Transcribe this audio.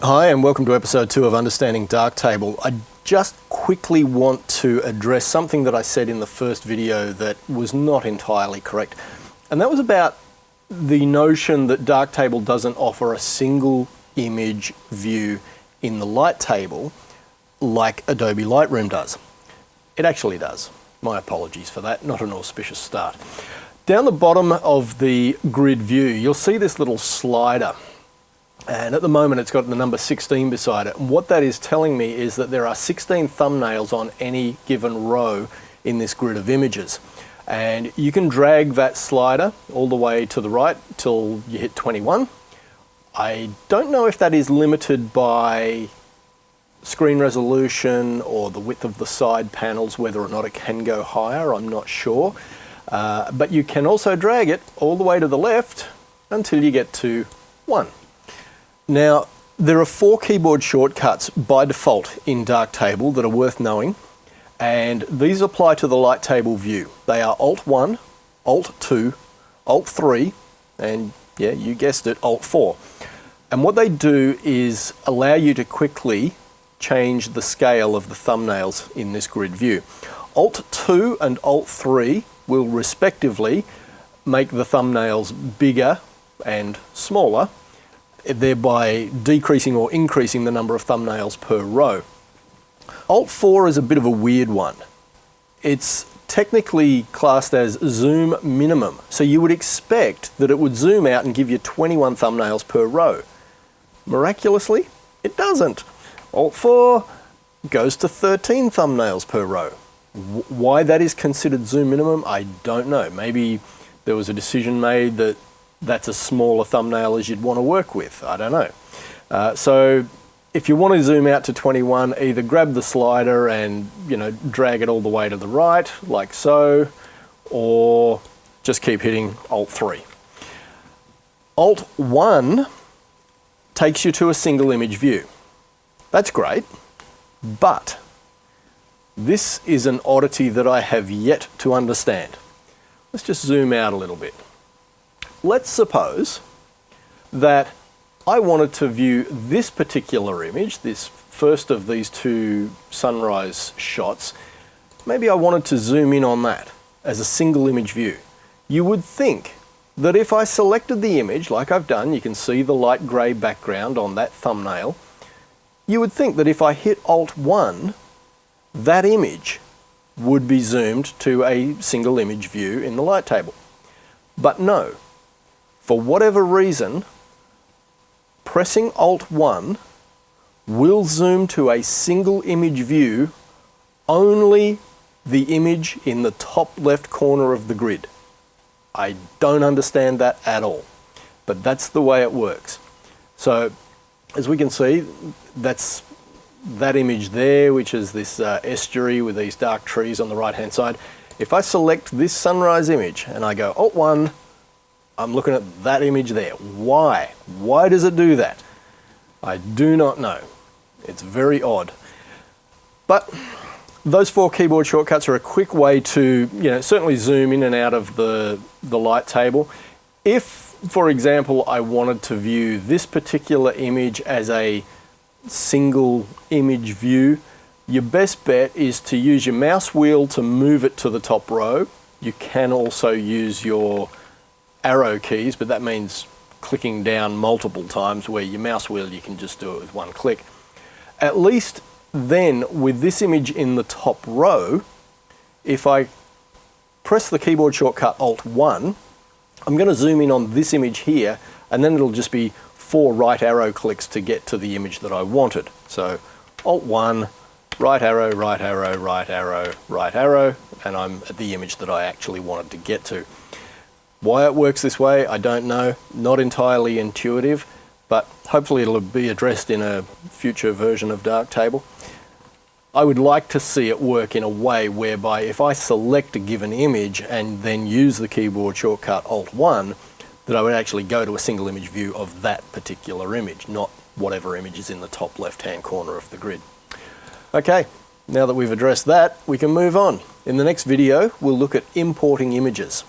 Hi and welcome to episode two of Understanding Darktable. I just quickly want to address something that I said in the first video that was not entirely correct. And that was about the notion that Darktable doesn't offer a single image view in the light table like Adobe Lightroom does. It actually does. My apologies for that, not an auspicious start. Down the bottom of the grid view, you'll see this little slider and at the moment it's got the number 16 beside it. And what that is telling me is that there are 16 thumbnails on any given row in this grid of images. And you can drag that slider all the way to the right till you hit 21. I don't know if that is limited by screen resolution or the width of the side panels, whether or not it can go higher, I'm not sure. Uh, but you can also drag it all the way to the left until you get to one. Now, there are four keyboard shortcuts by default in Darktable that are worth knowing, and these apply to the light table view. They are Alt 1, Alt 2, Alt 3, and yeah, you guessed it, Alt 4. And what they do is allow you to quickly change the scale of the thumbnails in this grid view. Alt 2 and Alt 3 will respectively make the thumbnails bigger and smaller thereby decreasing or increasing the number of thumbnails per row. Alt 4 is a bit of a weird one. It's technically classed as zoom minimum, so you would expect that it would zoom out and give you 21 thumbnails per row. Miraculously, it doesn't. Alt 4 goes to 13 thumbnails per row. why that is considered zoom minimum, I don't know. Maybe there was a decision made that that's a smaller thumbnail as you'd want to work with. I don't know. Uh, so if you want to zoom out to 21, either grab the slider and you know drag it all the way to the right, like so, or just keep hitting Alt 3. Alt 1 takes you to a single image view. That's great, but this is an oddity that I have yet to understand. Let's just zoom out a little bit let's suppose that I wanted to view this particular image, this first of these two sunrise shots, maybe I wanted to zoom in on that as a single image view. You would think that if I selected the image, like I've done, you can see the light grey background on that thumbnail, you would think that if I hit Alt-1, that image would be zoomed to a single image view in the light table. But no, for whatever reason, pressing Alt-1 will zoom to a single image view only the image in the top left corner of the grid. I don't understand that at all, but that's the way it works. So as we can see, that's that image there, which is this uh, estuary with these dark trees on the right hand side. If I select this sunrise image and I go Alt-1, I'm looking at that image there. Why? Why does it do that? I do not know. It's very odd. But those four keyboard shortcuts are a quick way to, you know, certainly zoom in and out of the, the light table. If, for example, I wanted to view this particular image as a single image view, your best bet is to use your mouse wheel to move it to the top row. You can also use your arrow keys, but that means clicking down multiple times where your mouse wheel you can just do it with one click. At least then with this image in the top row, if I press the keyboard shortcut Alt 1, I'm going to zoom in on this image here and then it'll just be four right arrow clicks to get to the image that I wanted. So Alt 1, right arrow, right arrow, right arrow, right arrow, and I'm at the image that I actually wanted to get to. Why it works this way, I don't know. Not entirely intuitive, but hopefully it'll be addressed in a future version of Darktable. I would like to see it work in a way whereby if I select a given image and then use the keyboard shortcut Alt-1, that I would actually go to a single image view of that particular image, not whatever image is in the top left-hand corner of the grid. Okay, now that we've addressed that, we can move on. In the next video, we'll look at importing images.